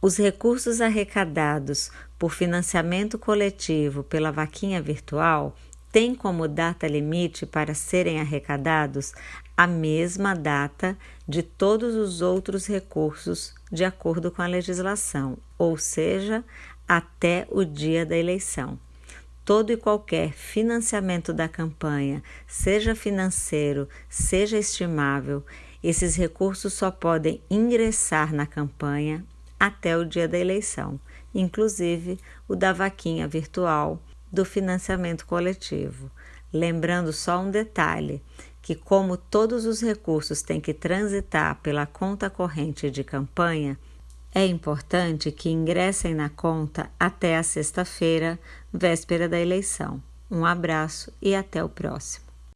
Os recursos arrecadados por financiamento coletivo pela vaquinha virtual têm como data limite para serem arrecadados a mesma data de todos os outros recursos, de acordo com a legislação, ou seja, até o dia da eleição. Todo e qualquer financiamento da campanha, seja financeiro, seja estimável, esses recursos só podem ingressar na campanha até o dia da eleição, inclusive o da vaquinha virtual do financiamento coletivo. Lembrando só um detalhe: que, como todos os recursos têm que transitar pela conta corrente de campanha, é importante que ingressem na conta até a sexta-feira, véspera da eleição. Um abraço e até o próximo.